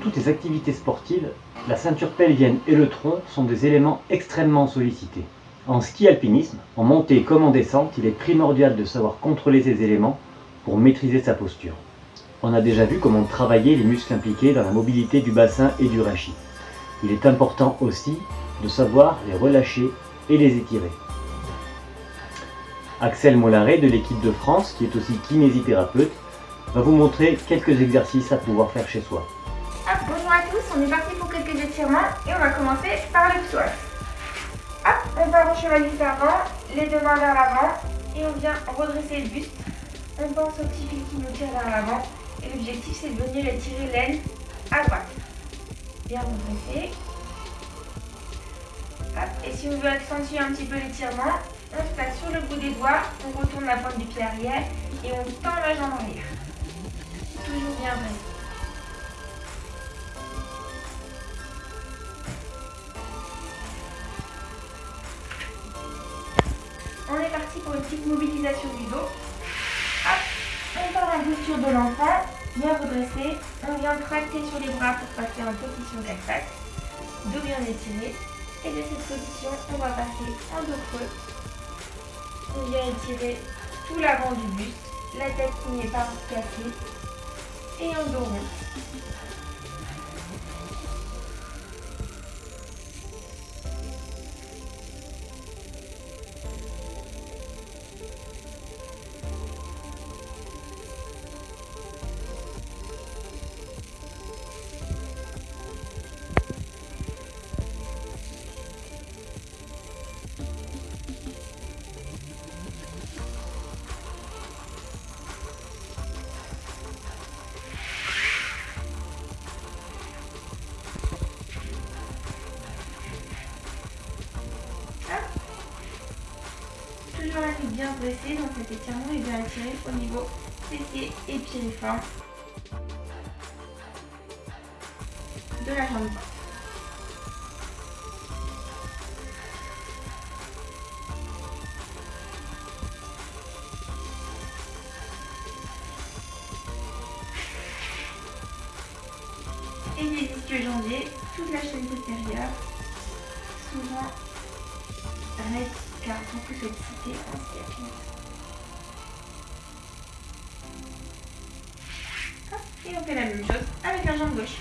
Toutes les activités sportives, la ceinture pelvienne et le tronc sont des éléments extrêmement sollicités. En ski alpinisme, en montée comme en descente, il est primordial de savoir contrôler ces éléments pour maîtriser sa posture. On a déjà vu comment travailler les muscles impliqués dans la mobilité du bassin et du rachis. Il est important aussi de savoir les relâcher et les étirer. Axel Mollaret de l'équipe de France, qui est aussi kinésithérapeute, va vous montrer quelques exercices à pouvoir faire chez soi bonjour à tous, on est parti pour quelques étirements et on va commencer par le psoas. Hop, on part au cheval avant, les deux mains vers l'avant et on vient redresser le buste. On pense au petit fil qui nous tire vers l'avant et l'objectif c'est de venir étirer l'aile à droite. Bien redresser. Hop, et si on veut accentuer un petit peu l'étirement, on se place sur le bout des doigts, on retourne la pointe du pied arrière et on tend la jambe arrière. Toujours bien dressé. Pour une petite mobilisation du dos. On part en posture de l'enfant, bien redressé. On vient tracter sur les bras pour passer en position 4 pattes. Dos bien étiré. Et de cette position, on va passer en dos creux. On vient étirer tout l'avant du buste, la tête qui n'est pas cassée. Et en dos rond. La nuque bien dressée dans cet étirement et bien étiré au niveau fessier et piriforme de la jambe. Et les ischio-jambiers, toute la chaîne postérieure, souvent raide car beaucoup sollicité en siècle. Et on fait la même chose avec la jambe gauche.